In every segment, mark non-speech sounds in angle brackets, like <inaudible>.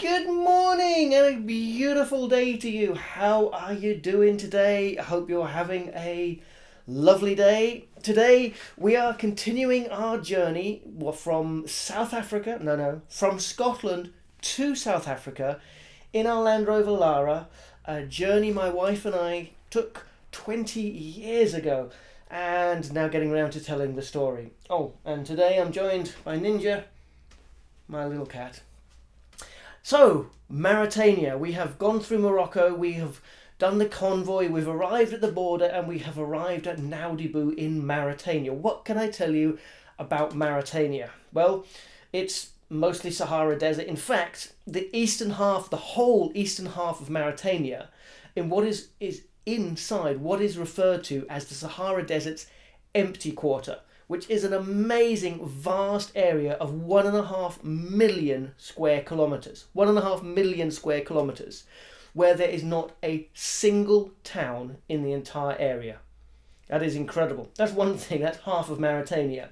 Good morning and a beautiful day to you. How are you doing today? I hope you're having a lovely day. Today we are continuing our journey from South Africa, no, no, from Scotland to South Africa in our Land Rover Lara, a journey my wife and I took 20 years ago and now getting around to telling the story. Oh, and today I'm joined by Ninja, my little cat. So, Mauritania, we have gone through Morocco, we have done the convoy, we've arrived at the border, and we have arrived at Nouadhibou in Mauritania. What can I tell you about Mauritania? Well, it's mostly Sahara Desert. In fact, the eastern half, the whole eastern half of Mauritania, in what is, is inside what is referred to as the Sahara Desert's empty quarter which is an amazing vast area of one and a half million square kilometers. One and a half million square kilometers, where there is not a single town in the entire area. That is incredible. That's one thing, that's half of Mauritania.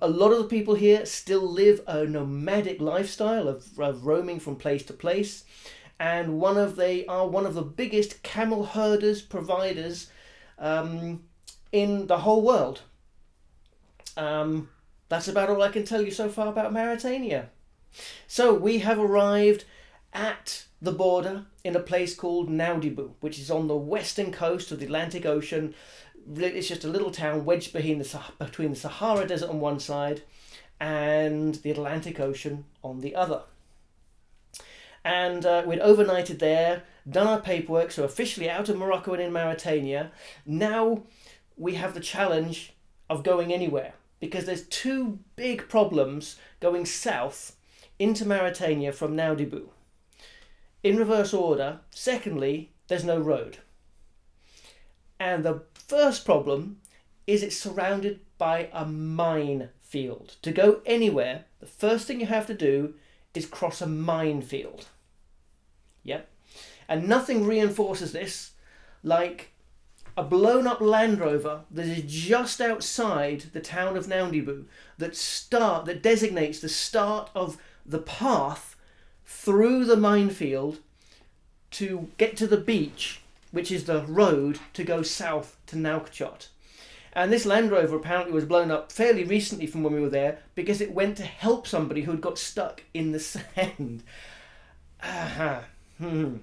A lot of the people here still live a nomadic lifestyle of, of roaming from place to place. And one of they are one of the biggest camel herders providers um, in the whole world. Um, that's about all I can tell you so far about Mauritania. So we have arrived at the border in a place called Nouadhibou, which is on the western coast of the Atlantic Ocean. It's just a little town wedged between the, between the Sahara Desert on one side and the Atlantic Ocean on the other. And uh, we'd overnighted there, done our paperwork, so officially out of Morocco and in Mauritania. Now we have the challenge of going anywhere because there's two big problems going south into Mauritania from Nouadhibou. In reverse order, secondly, there's no road. And the first problem is it's surrounded by a mine field. To go anywhere, the first thing you have to do is cross a minefield. Yep. And nothing reinforces this like a blown up Land Rover that is just outside the town of Nouadhibou that start that designates the start of the path through the minefield to get to the beach, which is the road to go south to Nouakchott. And this Land Rover apparently was blown up fairly recently from when we were there because it went to help somebody who had got stuck in the <laughs> sand. Uh-huh. Hmm.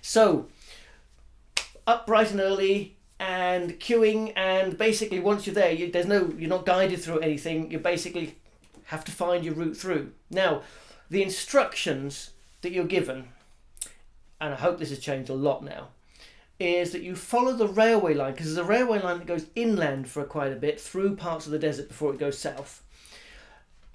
So, up bright and early and queuing and basically once you're there you, there's no you're not guided through anything. You basically have to find your route through. Now the instructions that you're given and I hope this has changed a lot now is that you follow the railway line because there's a railway line that goes inland for quite a bit through parts of the desert before it goes south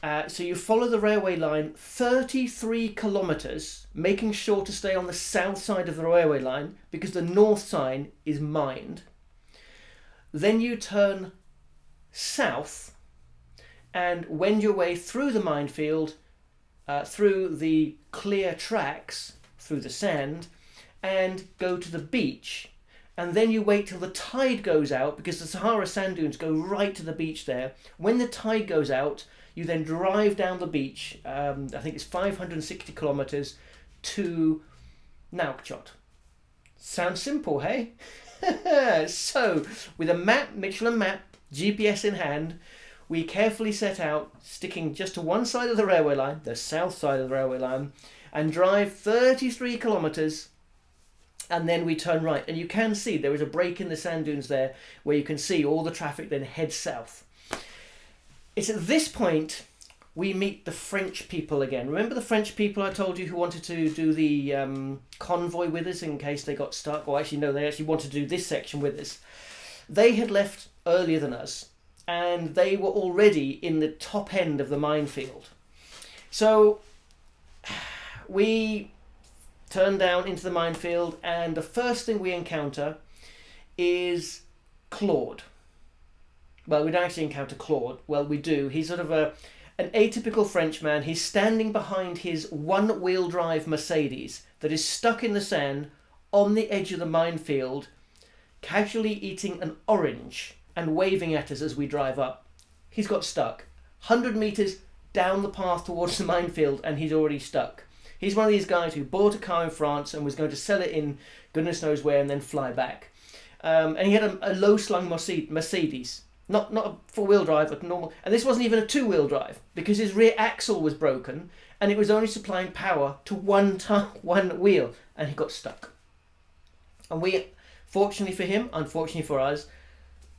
uh, so you follow the railway line 33 kilometres, making sure to stay on the south side of the railway line because the north sign is mined. Then you turn south and wend your way through the minefield, uh, through the clear tracks, through the sand, and go to the beach. And then you wait till the tide goes out because the Sahara sand dunes go right to the beach there. When the tide goes out, you then drive down the beach, um, I think it's 560 kilometres, to Nouakchott. Sounds simple, hey? <laughs> so, with a map, Michelin map, GPS in hand, we carefully set out, sticking just to one side of the railway line, the south side of the railway line, and drive 33 kilometres and then we turn right. And you can see there is a break in the sand dunes there where you can see all the traffic then head south. It's at this point we meet the French people again. Remember the French people I told you who wanted to do the um, convoy with us in case they got stuck? Or actually, no, they actually wanted to do this section with us. They had left earlier than us and they were already in the top end of the minefield. So <sighs> we turn down into the minefield and the first thing we encounter is Claude well, we don't actually encounter Claude. Well, we do. He's sort of a an atypical Frenchman. He's standing behind his one-wheel drive Mercedes that is stuck in the sand on the edge of the minefield, casually eating an orange and waving at us as we drive up. He's got stuck. 100 metres down the path towards the minefield and he's already stuck. He's one of these guys who bought a car in France and was going to sell it in goodness knows where and then fly back. Um, and he had a, a low slung Mercedes, not not a four wheel drive, but normal. And this wasn't even a two wheel drive because his rear axle was broken and it was only supplying power to one <laughs> one wheel, and he got stuck. And we, fortunately for him, unfortunately for us,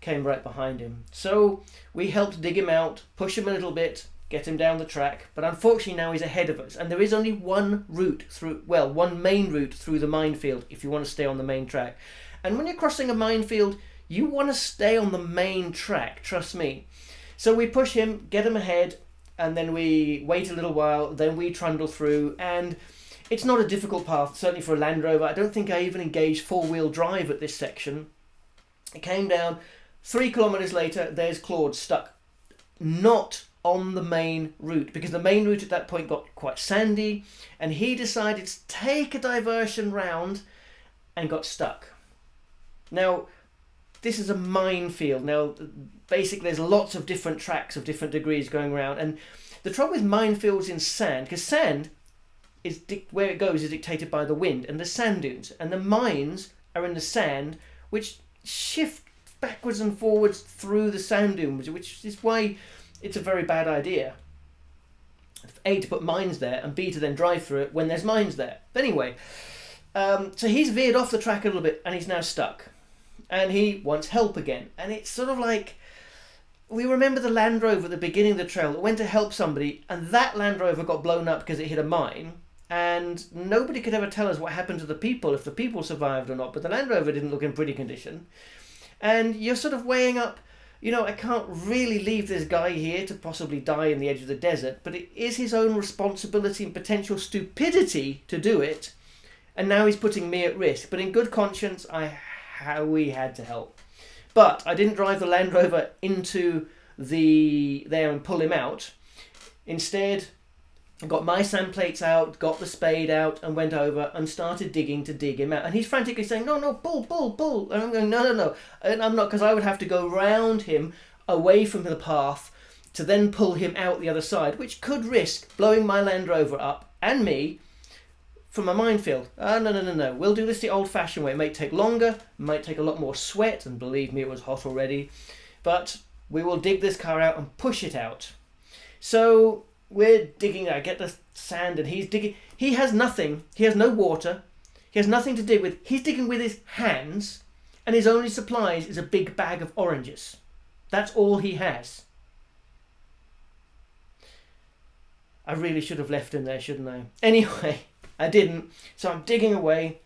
came right behind him. So we helped dig him out, push him a little bit, get him down the track. But unfortunately now he's ahead of us, and there is only one route through. Well, one main route through the minefield if you want to stay on the main track. And when you're crossing a minefield, you want to stay on the main track. Trust me. So we push him, get him ahead, and then we wait a little while. Then we trundle through and it's not a difficult path, certainly for a Land Rover. I don't think I even engaged four-wheel drive at this section. It came down. Three kilometres later, there's Claude stuck. Not on the main route because the main route at that point got quite sandy and he decided to take a diversion round and got stuck. Now, this is a minefield. Now, basically, there's lots of different tracks of different degrees going around, and the trouble with minefields in sand, because sand is where it goes is dictated by the wind and the sand dunes, and the mines are in the sand, which shift backwards and forwards through the sand dunes, which is why it's a very bad idea. A to put mines there, and B to then drive through it when there's mines there. But anyway, um, so he's veered off the track a little bit, and he's now stuck, and he wants help again, and it's sort of like we remember the Land Rover at the beginning of the trail that went to help somebody, and that Land Rover got blown up because it hit a mine. And nobody could ever tell us what happened to the people if the people survived or not but the land rover didn't look in pretty condition. And you're sort of weighing up you know i can't really leave this guy here to possibly die in the edge of the desert but it is his own responsibility and potential stupidity to do it. And now he's putting me at risk. But in good conscience i how we had to help but i didn't drive the land rover into the there and pull him out instead I got my sand plates out, got the spade out, and went over and started digging to dig him out. And he's frantically saying, "No, no, pull, pull, pull!" And I'm going, "No, no, no!" And I'm not because I would have to go round him away from the path to then pull him out the other side, which could risk blowing my Land Rover up and me from a minefield. Ah, no, no, no, no. We'll do this the old-fashioned way. It may take longer, might take a lot more sweat, and believe me, it was hot already. But we will dig this car out and push it out. So we're digging I get the sand and he's digging he has nothing he has no water he has nothing to dig with he's digging with his hands and his only supplies is a big bag of oranges that's all he has I really should have left him there shouldn't I anyway I didn't so I'm digging away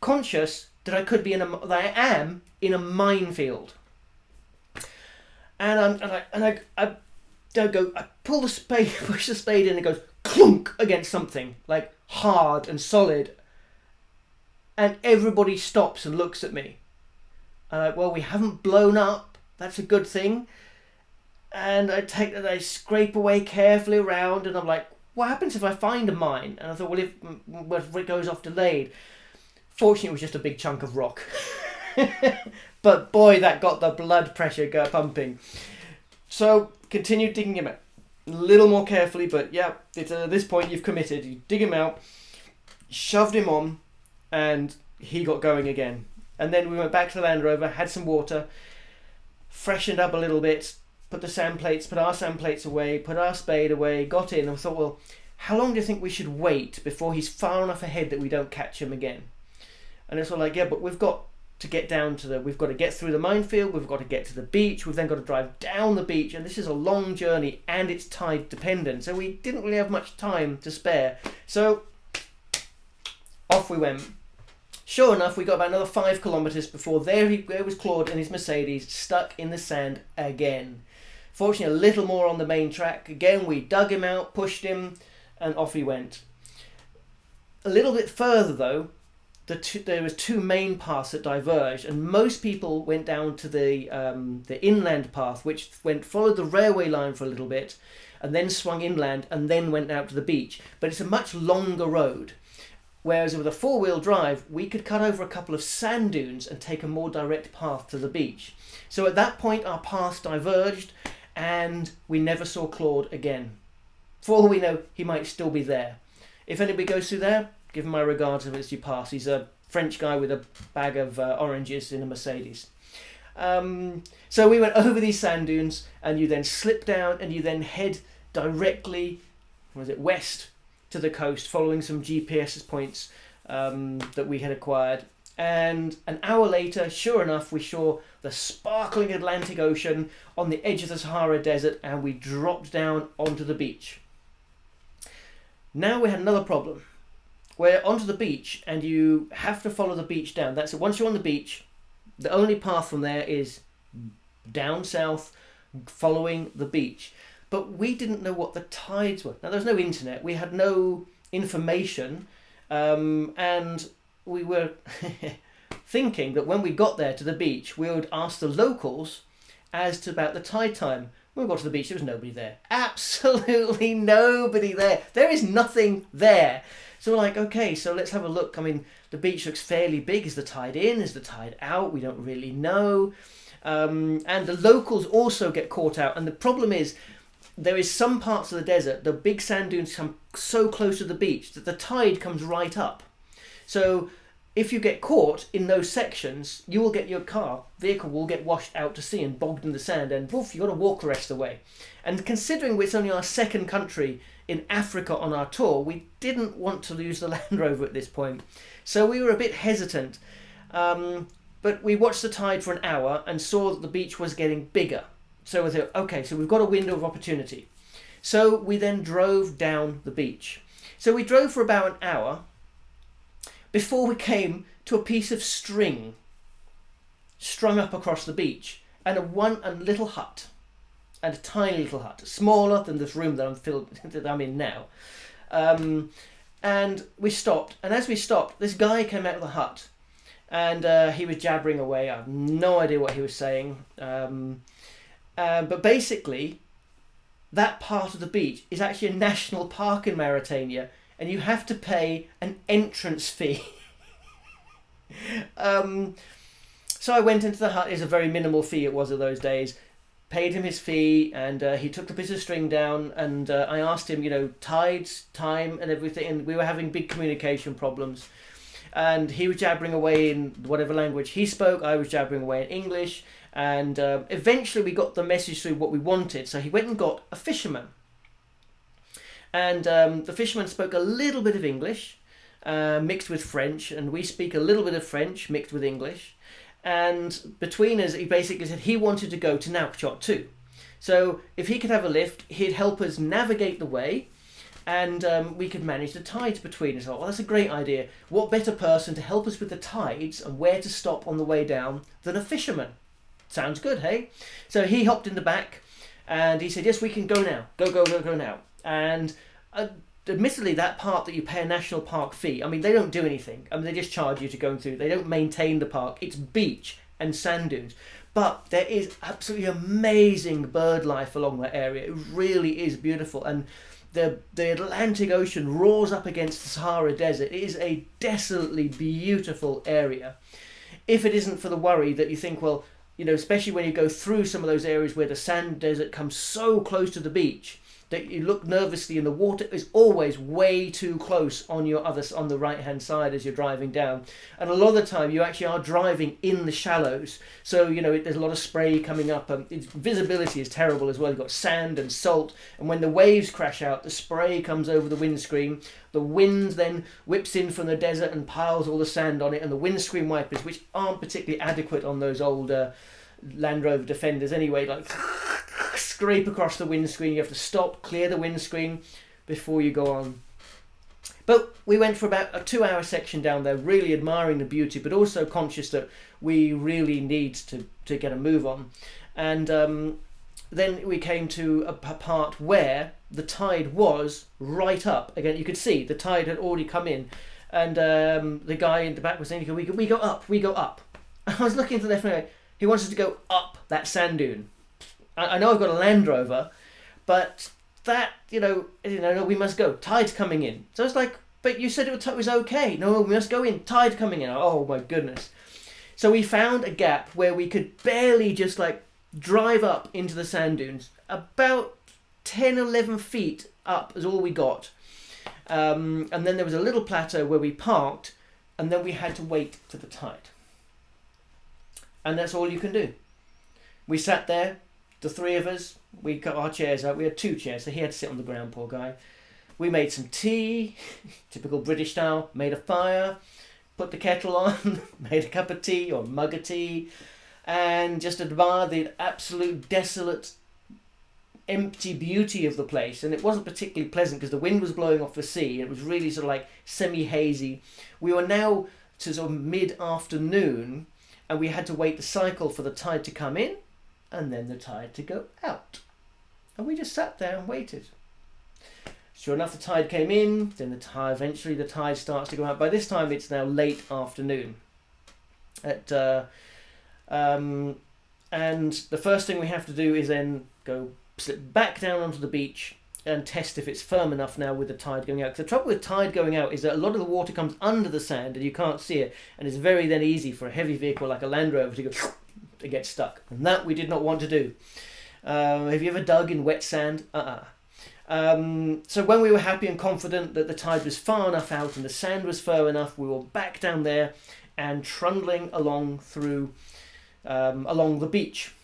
conscious that I could be in a that I am in a minefield and I'm and I, and I, I don't go. I pull the spade, <laughs> push the spade in, and it goes clunk against something like hard and solid. And everybody stops and looks at me. I'm like, well, we haven't blown up. That's a good thing. And I take that, I scrape away carefully around, and I'm like, what happens if I find a mine? And I thought, well, if, if it goes off delayed. Fortunately, it was just a big chunk of rock. <laughs> but boy, that got the blood pressure pumping. So continue digging him out. A little more carefully, but yeah, it's, uh, at this point you've committed. You dig him out, shoved him on, and he got going again. And then we went back to the Land Rover, had some water, freshened up a little bit, put the sand plates, put our sand plates away, put our spade away, got in, and thought, well, how long do you think we should wait before he's far enough ahead that we don't catch him again? And it's all like, yeah, but we've got to get down to the we've got to get through the minefield we've got to get to the beach we've then got to drive down the beach and this is a long journey and it's tide dependent. So we didn't really have much time to spare. So off we went. Sure enough we got about another five kilometers before there he there was claude and his mercedes stuck in the sand again fortunately a little more on the main track again we dug him out pushed him and off he went a little bit further though the two, there was two main paths that diverged, and most people went down to the um, the inland path, which went followed the railway line for a little bit, and then swung inland, and then went out to the beach. But it's a much longer road. Whereas with a four wheel drive, we could cut over a couple of sand dunes and take a more direct path to the beach. So at that point, our paths diverged, and we never saw Claude again. For all we know, he might still be there. If anybody goes through there, give him my regards as you pass. He's a French guy with a bag of uh, oranges in a Mercedes. Um, so we went over these sand dunes, and you then slip down, and you then head directly, was it west to the coast, following some GPS points um, that we had acquired. And an hour later, sure enough, we saw the sparkling Atlantic Ocean on the edge of the Sahara Desert, and we dropped down onto the beach. Now we had another problem. We're onto the beach, and you have to follow the beach down. That's it. Once you're on the beach, the only path from there is down south, following the beach. But we didn't know what the tides were. Now, there's no internet. We had no information, um, and we were <laughs> thinking that when we got there to the beach, we would ask the locals as to about the tide time. When we got to the beach, there was nobody there. <laughs> Absolutely nobody there. There is nothing there. So we're like, okay, so let's have a look. I mean, the beach looks fairly big. Is the tide in? Is the tide out? We don't really know. Um, and the locals also get caught out. And the problem is, there is some parts of the desert, the big sand dunes come so close to the beach that the tide comes right up. So if you get caught in those sections, you will get your car, vehicle will get washed out to sea and bogged in the sand, and woof, you've got to walk the rest of the way. And considering it's only our second country in Africa on our tour, we didn't want to lose the <laughs> Land Rover at this point. So we were a bit hesitant. Um, but we watched the tide for an hour and saw that the beach was getting bigger. So we thought, okay, so we've got a window of opportunity. So we then drove down the beach. So we drove for about an hour before we came to a piece of string strung up across the beach and a one and little hut and a tiny little hut, smaller than this room that I'm filled <laughs> that I'm in now. Um, and we stopped, and as we stopped, this guy came out of the hut, and uh, he was jabbering away. I have no idea what he was saying, um, uh, but basically, that part of the beach is actually a national park in Mauritania, and you have to pay an entrance fee. <laughs> um, so I went into the hut. It's a very minimal fee. It was of those days paid him his fee, and uh, he took the piece of string down. And uh, I asked him, you know, tides, time, and everything. And we were having big communication problems. And he was jabbering away in whatever language he spoke. I was jabbering away in English. And uh, eventually we got the message through what we wanted. So he went and got a fisherman. And um, the fisherman spoke a little bit of English, uh, mixed with French. And we speak a little bit of French, mixed with English and between us, he basically said he wanted to go to Nouakchott too. So if he could have a lift, he'd help us navigate the way, and um, we could manage the tides between us. Well, that's a great idea. What better person to help us with the tides and where to stop on the way down than a fisherman? Sounds good, hey? So he hopped in the back, and he said, "Yes, we can go now. Go, go, go, go now." And uh, admittedly, that part that you pay a national park fee, I mean, they don't do anything. I mean, they just charge you to go through. They don't maintain the park. It's beach and sand dunes. But there is absolutely amazing bird life along that area. It really is beautiful. And the, the Atlantic Ocean roars up against the Sahara Desert. It is a desolately beautiful area. If it isn't for the worry that you think, well, you know, especially when you go through some of those areas where the sand desert comes so close to the beach, that you look nervously and the water is always way too close on your other on the right hand side as you're driving down. And a lot of the time you actually are driving in the shallows. So you know it, there's a lot of spray coming up and its visibility is terrible as well. You've got sand and salt and when the waves crash out the spray comes over the windscreen. The wind then whips in from the desert and piles all the sand on it and the windscreen wipers which aren't particularly adequate on those older uh, Land Rover Defenders anyway like scrape across the windscreen. You have to stop, clear the windscreen before you go on. But we went for about a two hour section down there, really admiring the beauty, but also conscious that we really need to, to get a move on. And um, then we came to a part where the tide was right up. Again, you could see the tide had already come in. And um, the guy in the back was saying, we go, we go up, we go up. <laughs> I was looking to the left and. He wants us to go up that sand dune. I, I know I've got a Land Rover, but that you know, you know, no, we must go. Tide's coming in. So it's like, but you said it was okay. No, we must go in. Tide coming in. Oh my goodness. So we found a gap where we could barely just like drive up into the sand dunes. About 10, 11 feet up is all we got. Um, and then there was a little plateau where we parked, and then we had to wait for the tide. And that's all you can do. We sat there, the three of us, we got our chairs out. We had two chairs, so he had to sit on the ground, poor guy. We made some tea, <laughs> typical British style, made a fire, put the kettle on, <laughs> made a cup of tea or mug of tea, and just admired the absolute desolate, empty beauty of the place. And it wasn't particularly pleasant because the wind was blowing off the sea. It was really sort of like semi hazy. We were now to sort of mid afternoon, and we had to wait the cycle for the tide to come in and then the tide to go out. And we just sat there and waited. Sure enough, the tide came in, then the tide, eventually the tide starts to go out. By this time, it's now late afternoon. At, uh, um, and the first thing we have to do is then go slip back down onto the beach and test if it's firm enough now with the tide going out. Because the trouble with tide going out is that a lot of the water comes under the sand and you can't see it, and it's very then easy for a heavy vehicle like a Land Rover to go to get stuck. And that we did not want to do. Uh, have you ever dug in wet sand? Uh-uh. Um, so when we were happy and confident that the tide was far enough out and the sand was firm enough, we were back down there and trundling along through um, along the beach.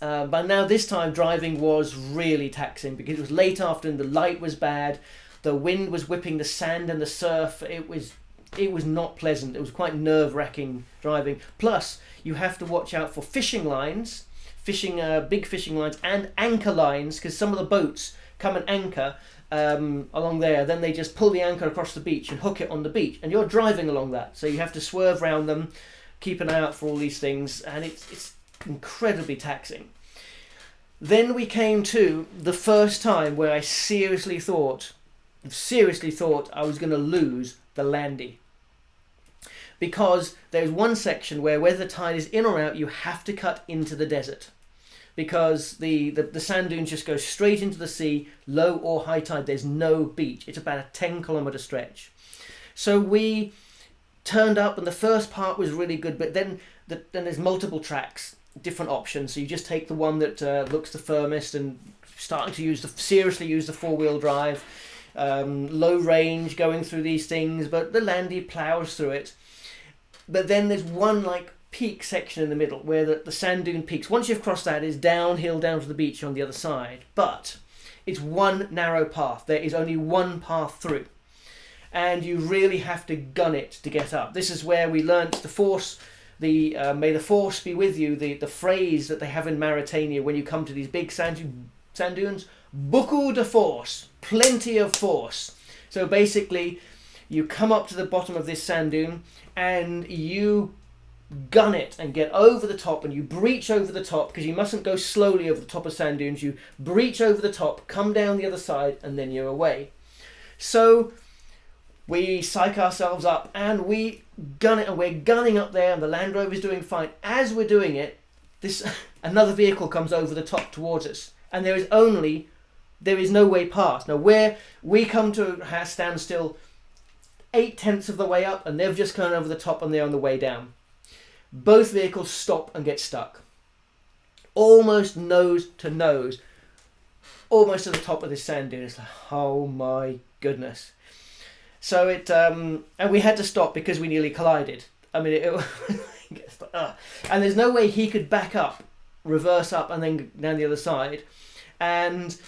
Uh, but now this time driving was really taxing because it was late afternoon, the light was bad, the wind was whipping the sand and the surf. It was it was not pleasant. It was quite nerve wracking driving. Plus, you have to watch out for fishing lines, fishing uh, big fishing lines, and anchor lines because some of the boats come and anchor um, along there. Then they just pull the anchor across the beach and hook it on the beach, and you're driving along that, so you have to swerve around them, keep an eye out for all these things, and it's it's incredibly taxing. Then we came to the first time where I seriously thought, seriously thought I was going to lose the landy because there's one section where whether the tide is in or out, you have to cut into the desert because the, the, the sand dunes just go straight into the sea, low or high tide. There's no beach. It's about a 10 kilometer stretch. So we turned up, and the first part was really good, but then the, then there's multiple tracks, different options. So you just take the one that uh, looks the firmest and starting to use the seriously use the four wheel drive. Um, low range going through these things, but the Landy plows through it. But then there's one like peak section in the middle where the, the sand dune peaks. Once you've crossed that, is downhill down to the beach on the other side. But it's one narrow path. There is only one path through. And you really have to gun it to get up. This is where we learnt the force, the uh, may the force be with you, the, the phrase that they have in Mauritania when you come to these big sand, sand dunes. Beaucoup de force, plenty of force. So basically, you come up to the bottom of this sand dune, and you gun it and get over the top and you breach over the top because you mustn't go slowly over the top of sand dunes. You breach over the top come down the other side and then you're away. So we psych ourselves up and we gun it and we're gunning up there and the land rover is doing fine. As we're doing it this <laughs> another vehicle comes over the top towards us and there is only there is no way past. Now where we come to a standstill eight tenths of the way up and they've just gone over the top and they're on the way down. Both vehicles stop and get stuck. Almost nose to nose. Almost to the top of this sand dune. It's like, oh my goodness. So it, um, and we had to stop because we nearly collided. I mean, it, <laughs> it and there's no way he could back up, reverse up, and then down the other side. And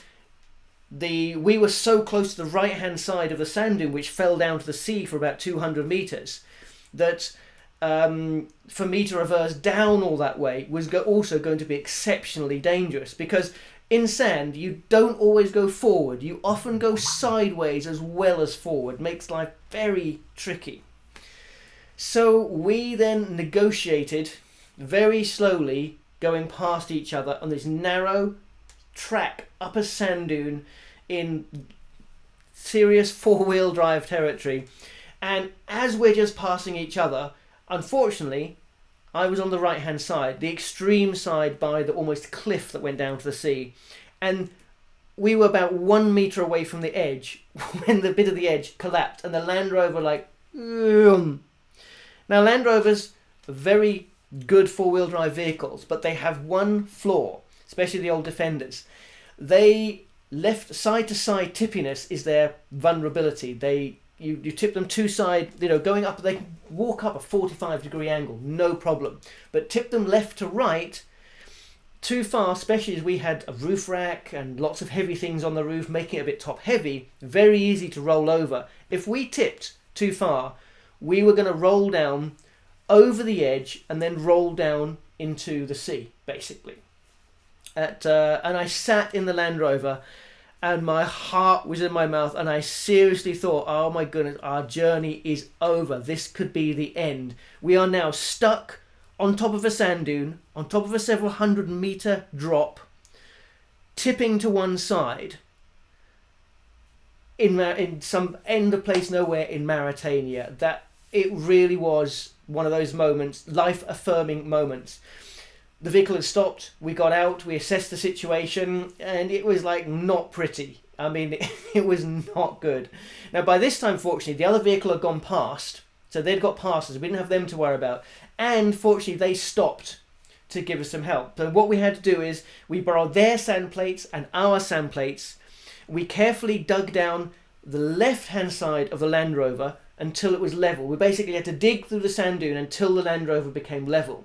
the we were so close to the right hand side of the sand dune which fell down to the sea for about 200 meters that um, for me to reverse down all that way was go- also going to be exceptionally dangerous because in sand you don't always go forward. You often go sideways as well as forward. Makes life very tricky. So we then negotiated very slowly going past each other on this narrow track up a sand dune in serious four wheel drive territory. And as we're just passing each other, unfortunately, I was on the right hand side, the extreme side by the almost cliff that went down to the sea. And we were about one meter away from the edge <laughs> when the bit of the edge collapsed and the Land Rover like now Land Rovers are very good four-wheel drive vehicles but they have one flaw especially the old defenders they left side to side tippiness is their vulnerability. They you, you tip them two side, you know, going up, they walk up a 45 degree angle, no problem. But tip them left to right, too far, especially as we had a roof rack and lots of heavy things on the roof, making it a bit top heavy, very easy to roll over. If we tipped too far, we were going to roll down over the edge and then roll down into the sea, basically. At, uh, and I sat in the Land Rover and my heart was in my mouth and I seriously thought, oh my goodness, our journey is over. This could be the end. We are now stuck on top of a sand dune, on top of a several hundred meter drop, tipping to one side in in some end of place nowhere in Mauritania. That it really was one of those moments, life affirming moments. The vehicle had stopped. We got out. We assessed the situation, and it was like not pretty. I mean, it, <laughs> it was not good. Now, by this time, fortunately, the other vehicle had gone past, so they'd got past us. We didn't have them to worry about and fortunately they stopped to give us some help. So what we had to do is we borrowed their sand plates and our sand plates. We carefully dug down the left hand side of the Land Rover until it was level. We basically had to dig through the sand dune until the Land Rover became level.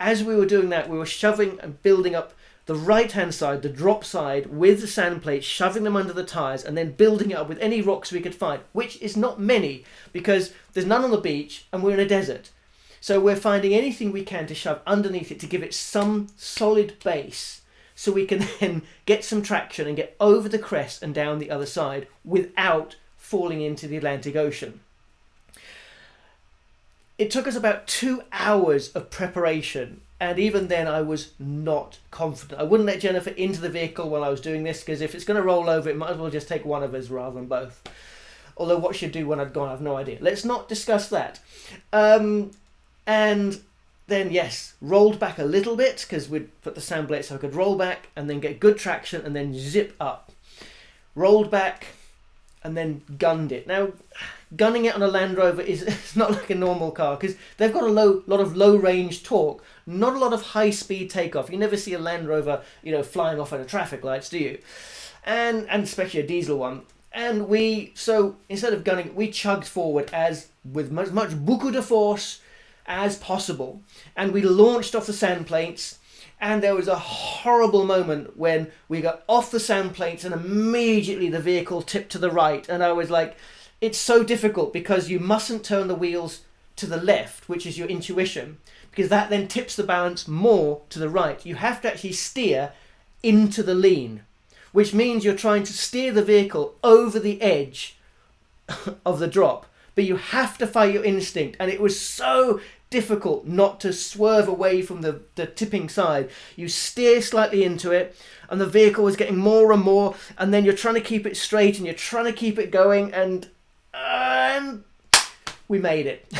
As we were doing that, we were shoving and building up the right hand side, the drop side, with the sand plates, shoving them under the tyres, and then building it up with any rocks we could find, which is not many because there's none on the beach and we're in a desert. So we're finding anything we can to shove underneath it to give it some solid base so we can <laughs> then get some traction and get over the crest and down the other side without falling into the Atlantic Ocean. It took us about two hours of preparation and even then I was not confident. I wouldn't let Jennifer into the vehicle while I was doing this because if it's going to roll over it might as well just take one of us rather than both. Although what she'd do when I'd gone I have no idea. Let's not discuss that. Um, and then yes, rolled back a little bit because we'd put the sand blade so I could roll back and then get good traction and then zip up. Rolled back and then gunned it. Now, gunning it on a Land Rover is <laughs> it's not like a normal car because they've got a low lot of low range torque, not a lot of high speed takeoff. You never see a Land Rover, you know, flying off at a traffic lights, do you? And and especially a diesel one. And we so instead of gunning, we chugged forward as with as much beaucoup de force as possible. And we launched off the sand plates and there was a horrible moment when we got off the sand plates and immediately the vehicle tipped to the right and I was like it's so difficult because you mustn't turn the wheels to the left which is your intuition because that then tips the balance more to the right you have to actually steer into the lean which means you're trying to steer the vehicle over the edge <laughs> of the drop but you have to fight your instinct and it was so difficult not to swerve away from the, the tipping side. You steer slightly into it, and the vehicle is getting more and more, and then you're trying to keep it straight and you're trying to keep it going, and, and we made it. <laughs>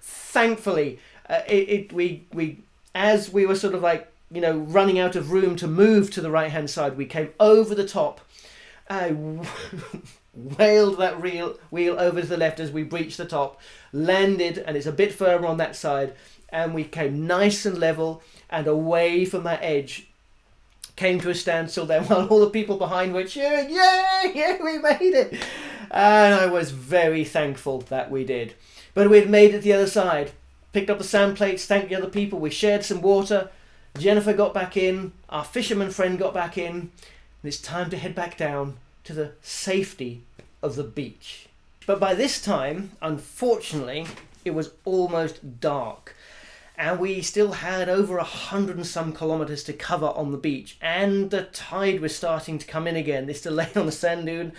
Thankfully, uh, it, it we we as we were sort of like you know running out of room to move to the right hand side, we came over the top. I <laughs> whaled that wheel, wheel over to the left as we breached the top, landed, and it's a bit firmer on that side, and we came nice and level and away from that edge. Came to a standstill then <laughs> while all the people behind were cheering, Yay! Yeah, we made it! And I was very thankful that we did. But we had made it the other side. Picked up the sand plates, thanked the other people, we shared some water. Jennifer got back in, our fisherman friend got back in, and it's time to head back down to the safety of the beach. But by this time, unfortunately, it was almost dark. And we still had over a hundred and some kilometres to cover on the beach, and the tide was starting to come in again. This delay <laughs> on the sand dune,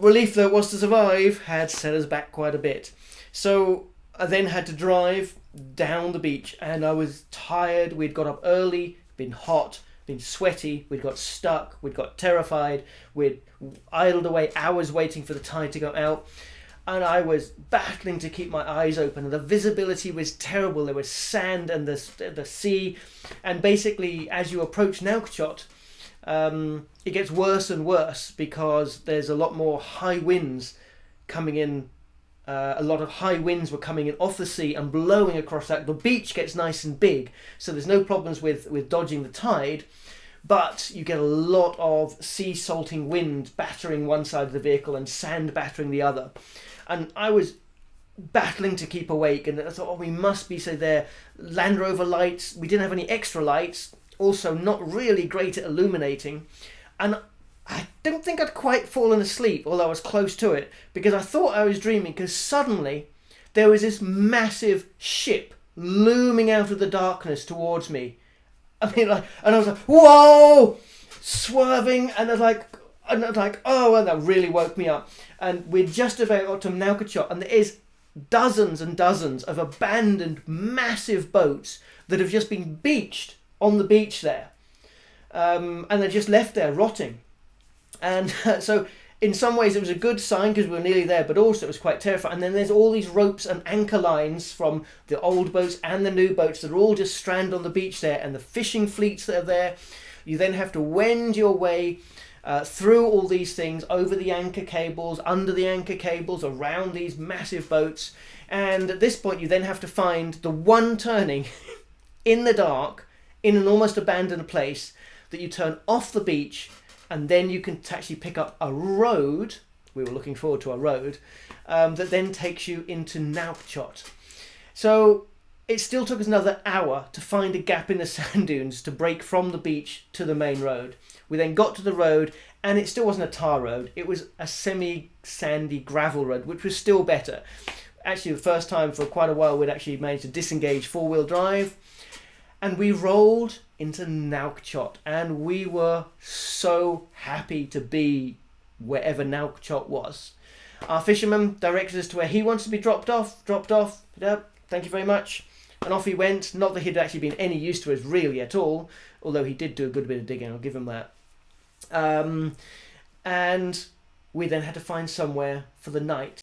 relief though it was to survive, had set us back quite a bit. So I then had to drive down the beach, and I was tired. We'd got up early, been hot, been sweaty, we'd got stuck, we'd got terrified, we'd idled away hours waiting for the tide to go out. And I was battling to keep my eyes open, and the visibility was terrible. There was sand and the, the sea, and basically, as you approach Nouakchott, um, it gets worse and worse because there's a lot more high winds coming in uh, a lot of high winds were coming in off the sea and blowing across that. The beach gets nice and big, so there's no problems with, with dodging the tide. but you get a lot of sea salting wind battering one side of the vehicle and sand battering the other. And I was battling to keep awake, and I thought, oh, we must be so there. Land Rover lights, we didn't have any extra lights, also not really great at illuminating. And I don't think I'd quite fallen asleep, although I was close to it, because I thought I was dreaming, because suddenly there was this massive ship looming out of the darkness towards me. I mean, like, and I was like, whoa, swerving, and I was like, and I was like, oh, and that really woke me up. And we're just about got to Nouakchott, and there is dozens and dozens of abandoned massive boats that have just been beached on the beach there. Um, and they're just left there rotting. And uh, <laughs> so in some ways it was a good sign because we were nearly there, but also it was quite terrifying. And then there's all these ropes and anchor lines from the old boats and the new boats that are all just stranded on the beach there, and the fishing fleets that are there. You then have to wend your way uh, through all these things, over the anchor cables, under the anchor cables, around these massive boats. And at this point, you then have to find the one turning <laughs> in the dark in an almost abandoned place that you turn off the beach and then you can actually pick up a road. We were looking forward to a road um, that then takes you into Nouakchott. So it still took us another hour to find a gap in the <laughs> sand dunes to break from the beach to the main road. We then got to the road and it still wasn't a tar road. It was a semi-sandy gravel road, which was still better. Actually, the first time for quite a while we'd actually managed to disengage four-wheel drive and we rolled into Nouakchott and we were so happy to be wherever Nouakchott was. Our fisherman directed us to where he wants to be dropped off, dropped off, thank you very much. And off he went, not that he'd actually been any use to us really at all, although he did do a good bit of digging, I'll give him that. Um, and we then had to find somewhere for the night